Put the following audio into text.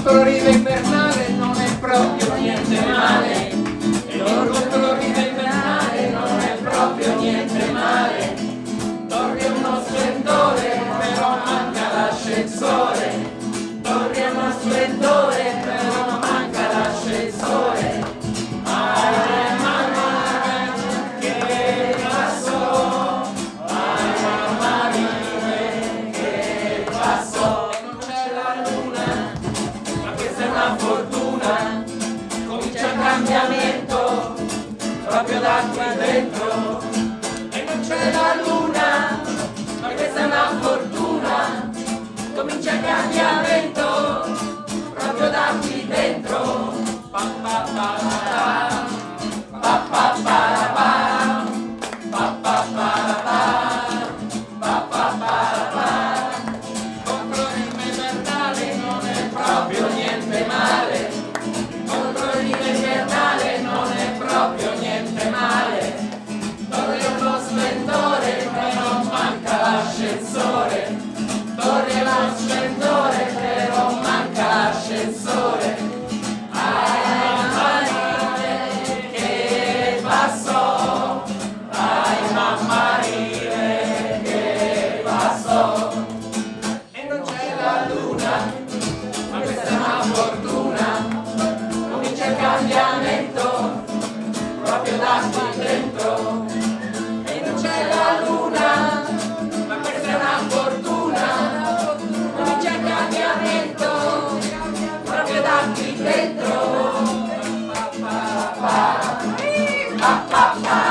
florida invernale non è proprio niente male. L'orgo florida invernale non è proprio niente male. Torri è uno splendore però manca l'ascensore. Torri è uno splendore sangue dentro e non c'è la luna, ma questa è una fortuna, comincia il cambiamento, proprio da qui dentro. Pa, pa, pa, pa, pa, pa, pa, pa, pa, pa, pa, pa, pa. l'ascensore, torre l'ascensore, però manca l'ascensore. Ai mammarile che passò, ai mammarile che passò. E non c'è la luna. ha, ha, ha.